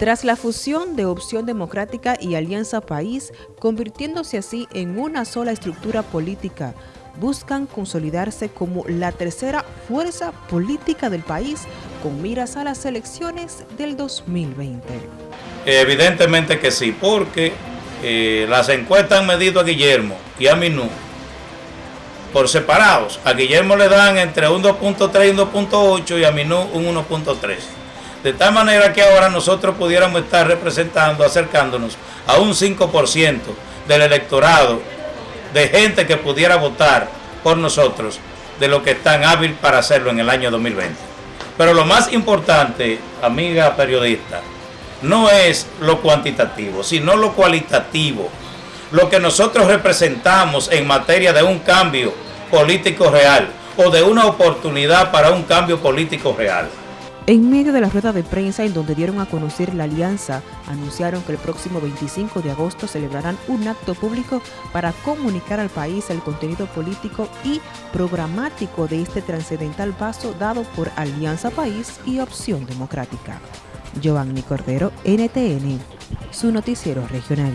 Tras la fusión de Opción Democrática y Alianza País, convirtiéndose así en una sola estructura política, buscan consolidarse como la tercera fuerza política del país con miras a las elecciones del 2020. Evidentemente que sí, porque eh, las encuestas han medido a Guillermo y a Minú por separados. A Guillermo le dan entre un 2.3 y un 2.8 y a Minú un 1.3. De tal manera que ahora nosotros pudiéramos estar representando, acercándonos a un 5% del electorado de gente que pudiera votar por nosotros de lo que están hábil para hacerlo en el año 2020. Pero lo más importante, amiga periodista, no es lo cuantitativo, sino lo cualitativo. Lo que nosotros representamos en materia de un cambio político real o de una oportunidad para un cambio político real. En medio de la rueda de prensa en donde dieron a conocer la alianza, anunciaron que el próximo 25 de agosto celebrarán un acto público para comunicar al país el contenido político y programático de este trascendental paso dado por Alianza País y Opción Democrática. Giovanni Cordero, NTN, su noticiero regional.